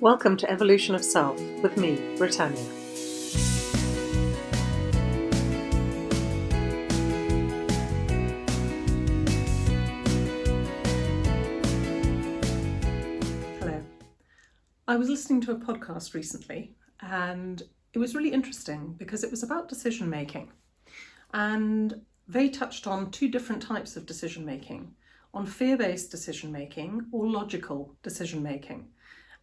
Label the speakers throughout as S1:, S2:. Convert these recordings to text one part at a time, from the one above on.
S1: Welcome to Evolution of Self with me, Britannia. Hello. I was listening to a podcast recently and it was really interesting because it was about decision making. And they touched on two different types of decision making on fear based decision making or logical decision making.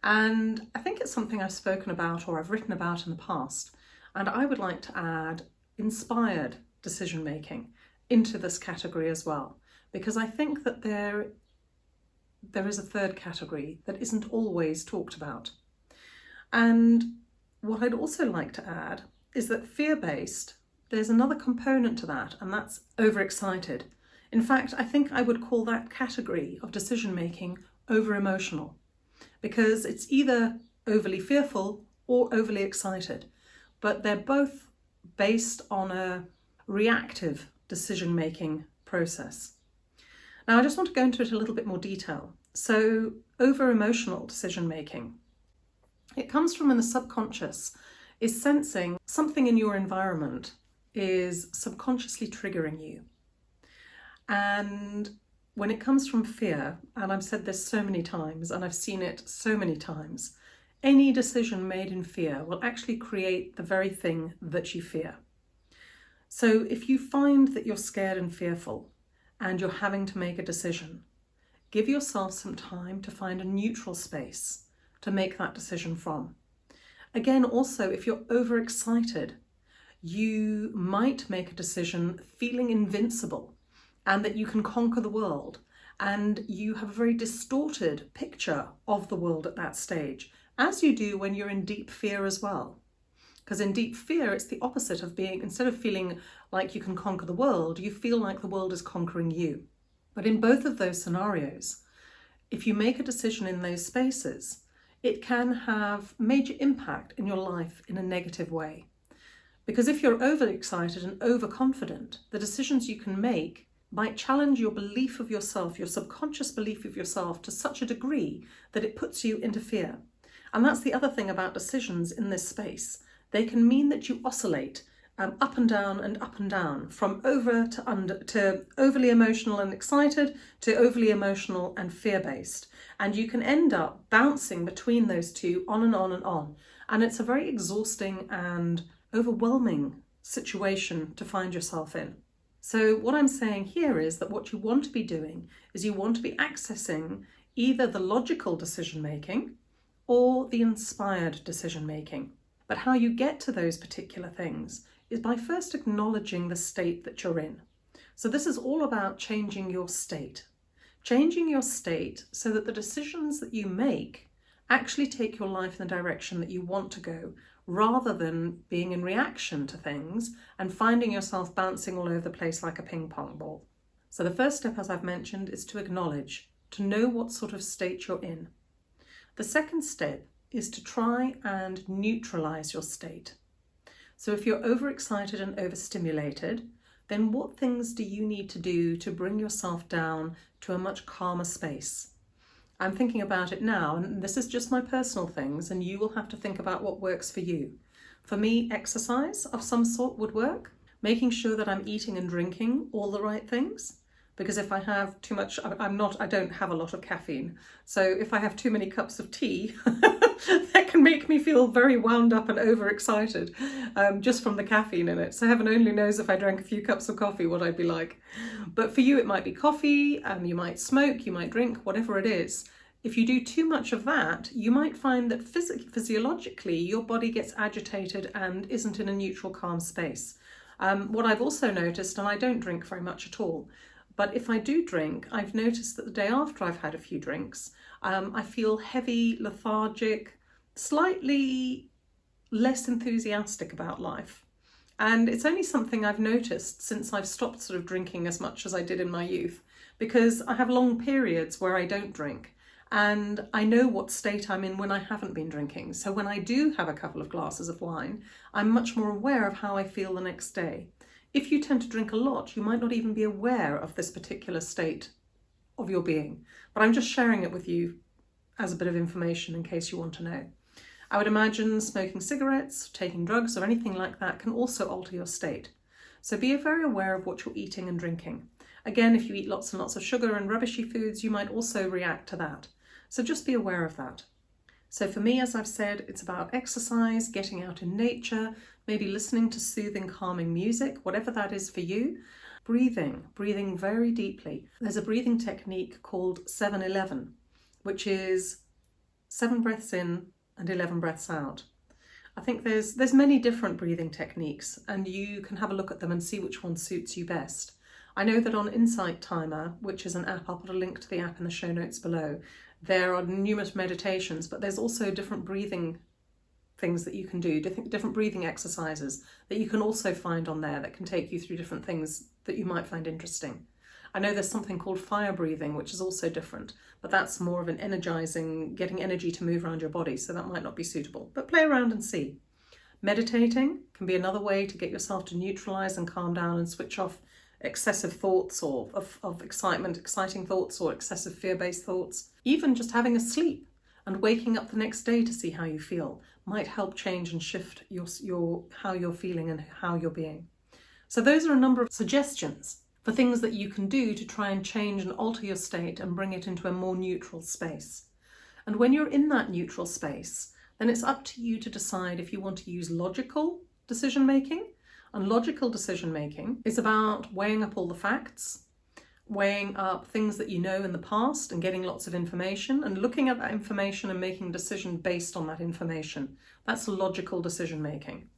S1: And I think it's something I've spoken about or I've written about in the past. And I would like to add inspired decision making into this category as well, because I think that there, there is a third category that isn't always talked about. And what I'd also like to add is that fear-based, there's another component to that, and that's overexcited. In fact, I think I would call that category of decision making over-emotional because it's either overly fearful or overly excited, but they're both based on a reactive decision-making process. Now, I just want to go into it a little bit more detail. So, over-emotional decision-making. It comes from in the subconscious, is sensing something in your environment is subconsciously triggering you. And when it comes from fear, and I've said this so many times and I've seen it so many times, any decision made in fear will actually create the very thing that you fear. So if you find that you're scared and fearful and you're having to make a decision, give yourself some time to find a neutral space to make that decision from. Again, also, if you're overexcited, you might make a decision feeling invincible and that you can conquer the world and you have a very distorted picture of the world at that stage, as you do when you're in deep fear as well. Because in deep fear, it's the opposite of being, instead of feeling like you can conquer the world, you feel like the world is conquering you. But in both of those scenarios, if you make a decision in those spaces, it can have major impact in your life in a negative way. Because if you're overexcited and overconfident, the decisions you can make might challenge your belief of yourself, your subconscious belief of yourself to such a degree that it puts you into fear. And that's the other thing about decisions in this space. They can mean that you oscillate um, up and down and up and down from over to under to overly emotional and excited to overly emotional and fear-based. And you can end up bouncing between those two on and on and on. And it's a very exhausting and overwhelming situation to find yourself in. So what I'm saying here is that what you want to be doing is you want to be accessing either the logical decision making or the inspired decision making. But how you get to those particular things is by first acknowledging the state that you're in. So this is all about changing your state. Changing your state so that the decisions that you make actually take your life in the direction that you want to go rather than being in reaction to things and finding yourself bouncing all over the place like a ping pong ball. So the first step, as I've mentioned, is to acknowledge, to know what sort of state you're in. The second step is to try and neutralize your state. So if you're overexcited and overstimulated, then what things do you need to do to bring yourself down to a much calmer space? I'm thinking about it now, and this is just my personal things, and you will have to think about what works for you. For me, exercise of some sort would work. Making sure that I'm eating and drinking all the right things. Because if I have too much, I'm not, I don't have a lot of caffeine. So if I have too many cups of tea, that can make me feel very wound up and overexcited um, just from the caffeine in it. So heaven only knows if I drank a few cups of coffee what I'd be like. But for you it might be coffee, um, you might smoke, you might drink, whatever it is. If you do too much of that, you might find that phys physiologically your body gets agitated and isn't in a neutral, calm space. Um, what I've also noticed, and I don't drink very much at all, but if I do drink, I've noticed that the day after I've had a few drinks, um, I feel heavy, lethargic, slightly less enthusiastic about life. And it's only something I've noticed since I've stopped sort of drinking as much as I did in my youth, because I have long periods where I don't drink and I know what state I'm in when I haven't been drinking. So when I do have a couple of glasses of wine, I'm much more aware of how I feel the next day. If you tend to drink a lot, you might not even be aware of this particular state of your being. But I'm just sharing it with you as a bit of information in case you want to know. I would imagine smoking cigarettes, taking drugs or anything like that can also alter your state. So be very aware of what you're eating and drinking. Again, if you eat lots and lots of sugar and rubbishy foods, you might also react to that. So just be aware of that. So for me, as I've said, it's about exercise, getting out in nature, maybe listening to soothing, calming music, whatever that is for you. Breathing, breathing very deeply. There's a breathing technique called 7-11, which is seven breaths in and 11 breaths out. I think there's there's many different breathing techniques and you can have a look at them and see which one suits you best. I know that on Insight Timer, which is an app, I'll put a link to the app in the show notes below, there are numerous meditations, but there's also different breathing things that you can do, different, breathing exercises that you can also find on there that can take you through different things that you might find interesting. I know there's something called fire breathing, which is also different, but that's more of an energizing, getting energy to move around your body, so that might not be suitable. But play around and see. Meditating can be another way to get yourself to neutralize and calm down and switch off excessive thoughts or of, of excitement, exciting thoughts or excessive fear-based thoughts. Even just having a sleep and waking up the next day to see how you feel might help change and shift your, your how you're feeling and how you're being. So those are a number of suggestions for things that you can do to try and change and alter your state and bring it into a more neutral space. And when you're in that neutral space, then it's up to you to decide if you want to use logical decision making and logical decision making is about weighing up all the facts, weighing up things that you know in the past and getting lots of information and looking at that information and making a decision based on that information. That's logical decision making.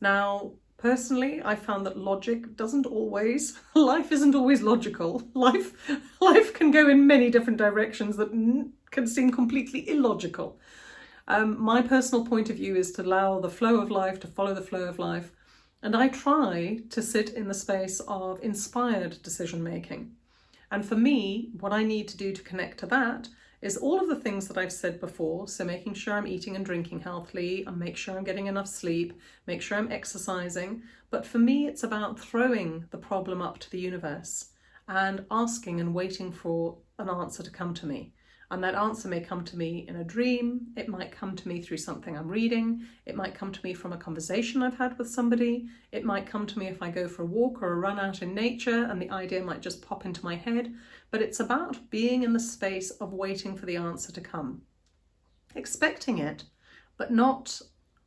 S1: Now, personally, I found that logic doesn't always, life isn't always logical. Life, life can go in many different directions that can seem completely illogical. Um, my personal point of view is to allow the flow of life to follow the flow of life and I try to sit in the space of inspired decision making. And for me, what I need to do to connect to that is all of the things that I've said before. So making sure I'm eating and drinking healthily and make sure I'm getting enough sleep, make sure I'm exercising. But for me, it's about throwing the problem up to the universe and asking and waiting for an answer to come to me. And that answer may come to me in a dream, it might come to me through something I'm reading, it might come to me from a conversation I've had with somebody, it might come to me if I go for a walk or a run out in nature and the idea might just pop into my head. But it's about being in the space of waiting for the answer to come. Expecting it, but not,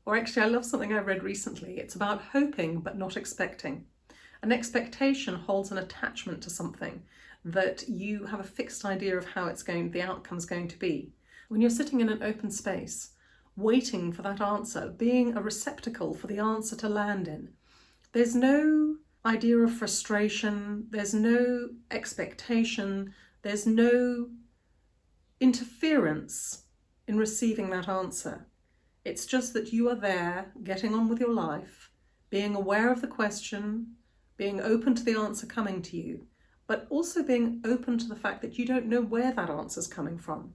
S1: or actually I love something I read recently, it's about hoping but not expecting. An expectation holds an attachment to something that you have a fixed idea of how it's going, the outcome's going to be. When you're sitting in an open space, waiting for that answer, being a receptacle for the answer to land in, there's no idea of frustration, there's no expectation, there's no interference in receiving that answer. It's just that you are there, getting on with your life, being aware of the question, being open to the answer coming to you, but also being open to the fact that you don't know where that answer is coming from.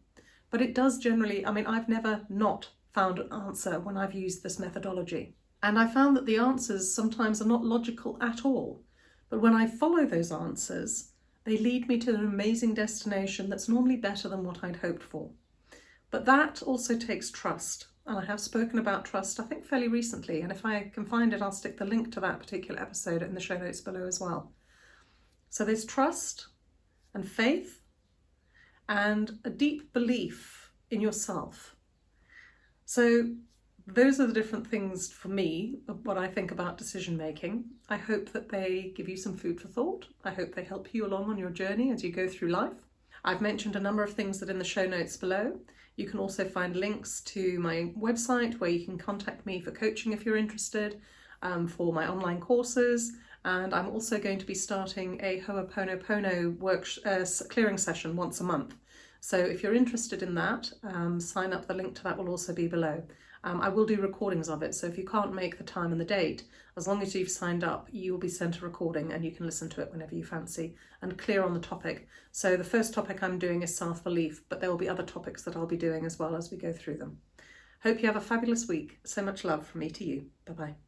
S1: But it does generally, I mean, I've never not found an answer when I've used this methodology. And I found that the answers sometimes are not logical at all. But when I follow those answers, they lead me to an amazing destination that's normally better than what I'd hoped for. But that also takes trust. And I have spoken about trust, I think, fairly recently. And if I can find it, I'll stick the link to that particular episode in the show notes below as well. So there's trust and faith and a deep belief in yourself. So those are the different things for me what I think about decision making. I hope that they give you some food for thought. I hope they help you along on your journey as you go through life. I've mentioned a number of things that in the show notes below. You can also find links to my website where you can contact me for coaching if you're interested, um, for my online courses, and I'm also going to be starting a Ho'oponopono work uh, clearing session once a month. So if you're interested in that, um, sign up. The link to that will also be below. Um, I will do recordings of it, so if you can't make the time and the date, as long as you've signed up, you will be sent a recording and you can listen to it whenever you fancy and clear on the topic. So the first topic I'm doing is self-belief, but there will be other topics that I'll be doing as well as we go through them. Hope you have a fabulous week. So much love from me to you. Bye-bye.